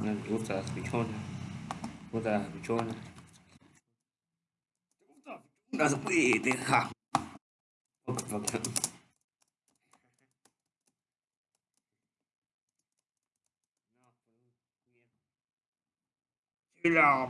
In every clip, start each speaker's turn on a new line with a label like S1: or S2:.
S1: Me gusta las pichonas. Me gusta las pichonas. ¿Te gusta las pichonas? Uy, deja. Ok, ok. La...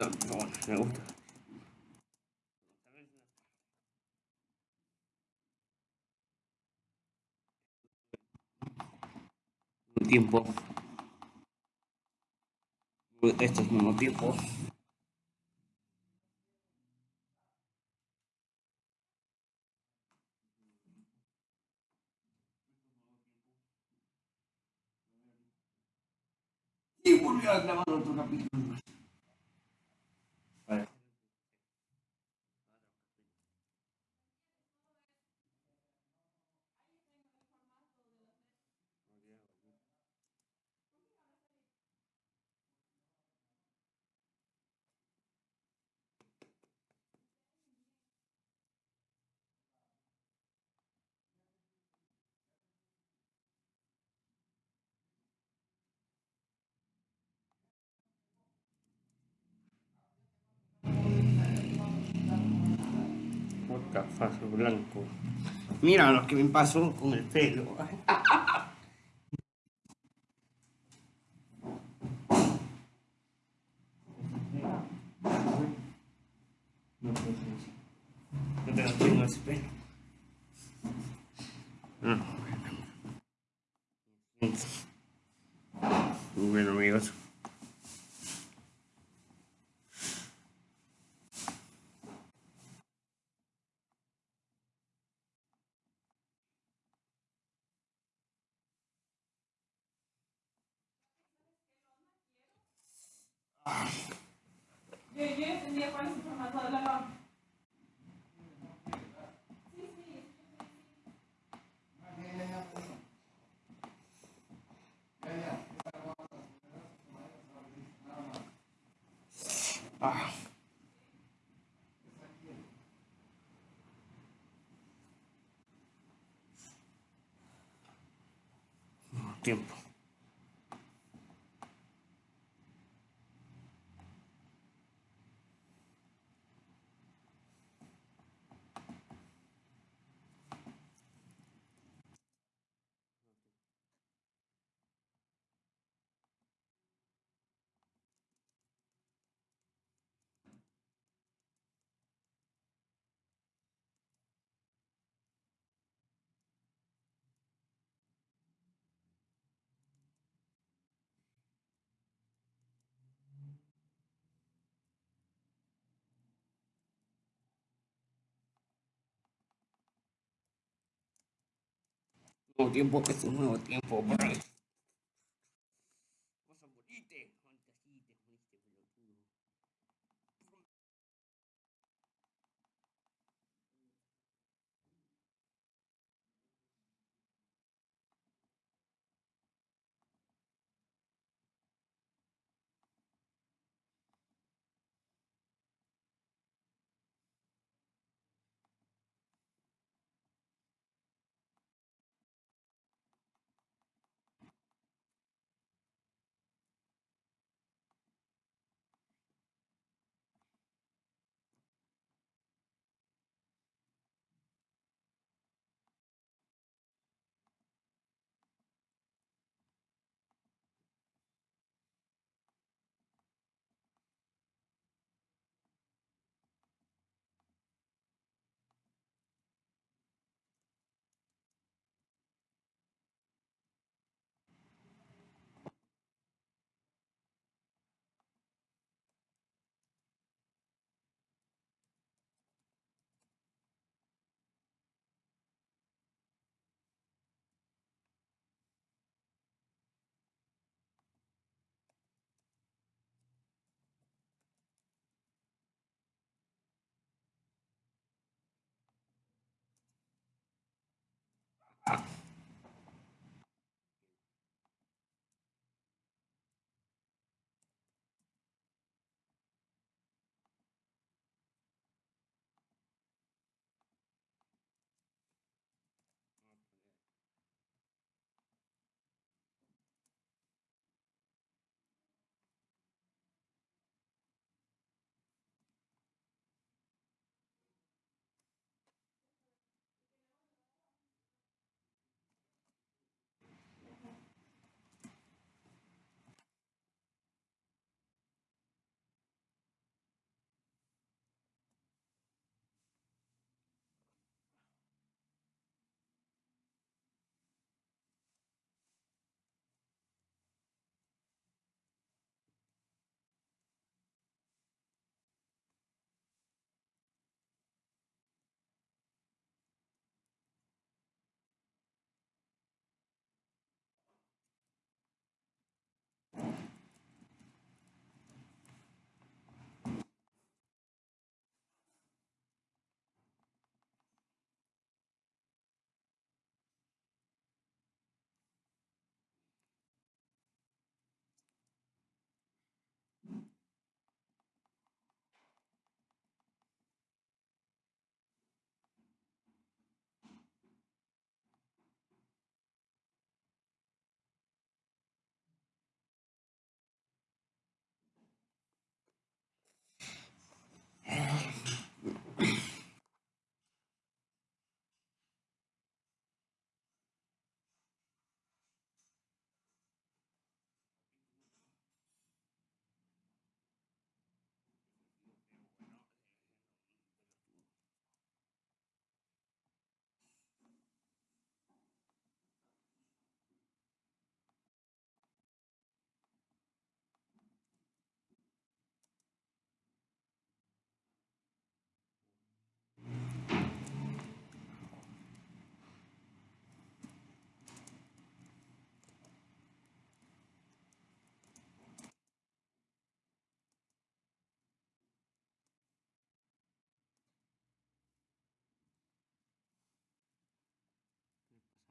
S1: Me gusta. Un tiempo. Estos mismo tiempo. Y volvió a grabar otro capítulo Cafazo blanco. Mira lo que me pasó con el pelo. No tengo tengo ese pelo. Ah, Bueno amigos.
S2: Yo, yo entendía cuál es el formato de la RAM.
S1: Ah. Tiempo. Tiempo, es un nuevo tiempo, bro.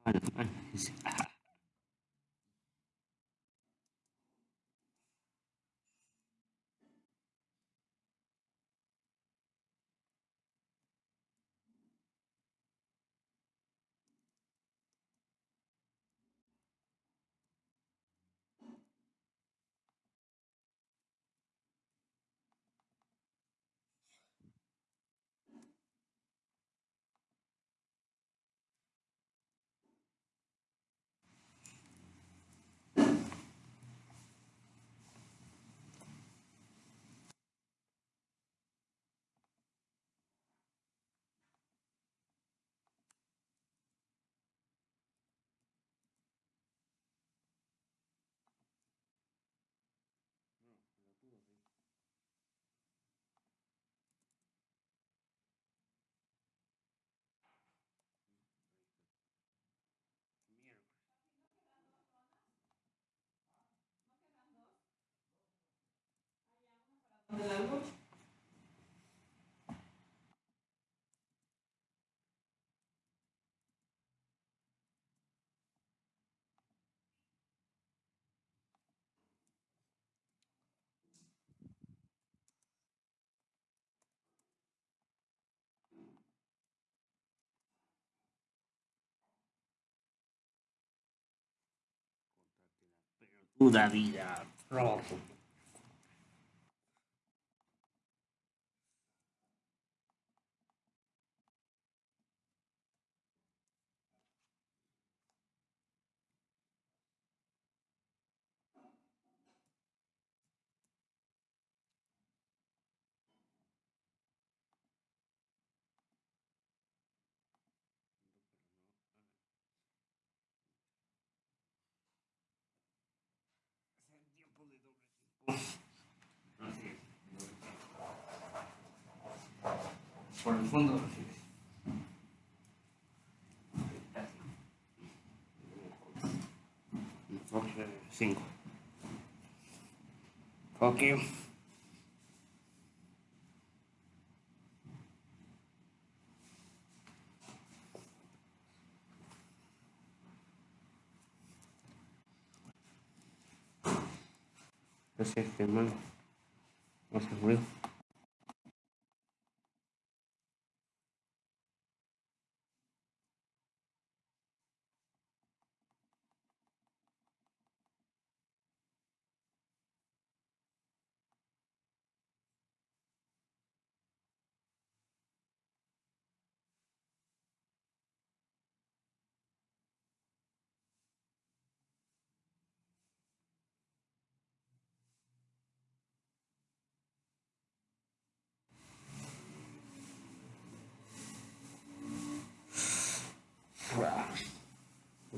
S1: Bueno, bueno,
S2: luz.
S1: Puta vida, rojo. Por el fondo recibes. Enfoque 5. Gracias, hermano. No se.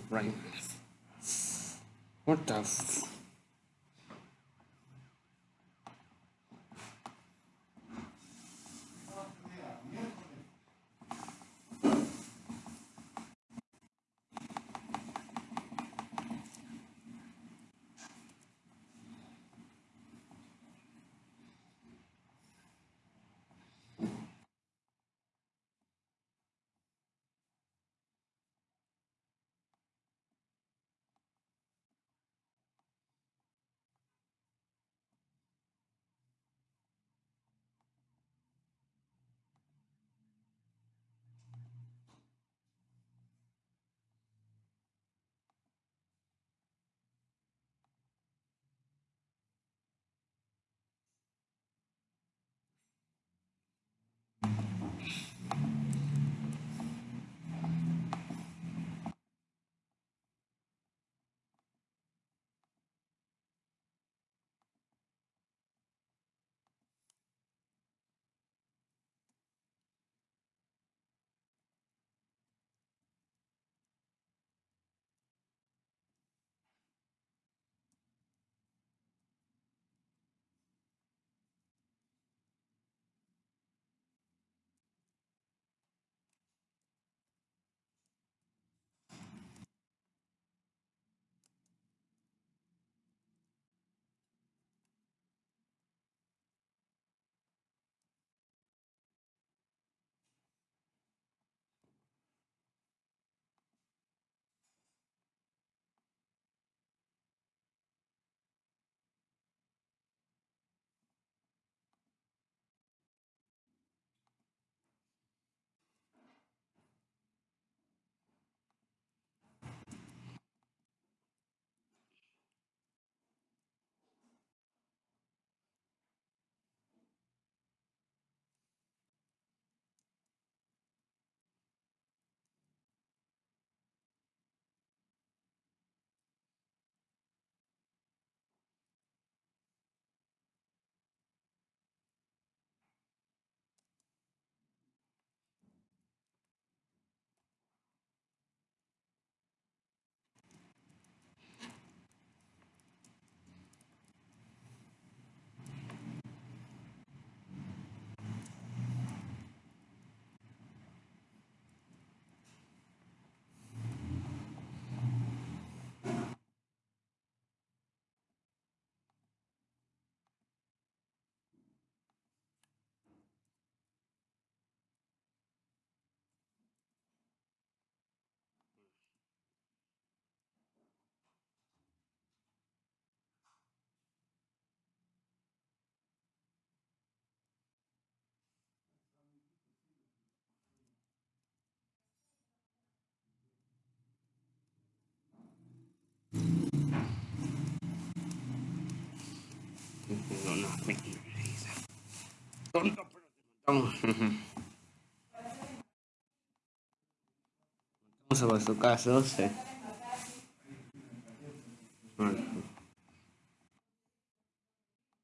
S1: Right. What the tontos, pero. Vamos a su caso, sí. Bueno,